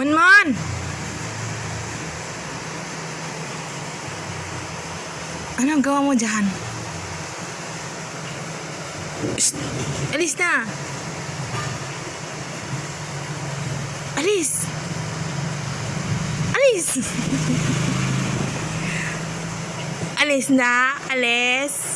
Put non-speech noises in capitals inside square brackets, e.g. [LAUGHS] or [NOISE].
Manman! Ano ang gawa mo dyan? Alis na! Alis! Alis! [LAUGHS] Alis na! Alis!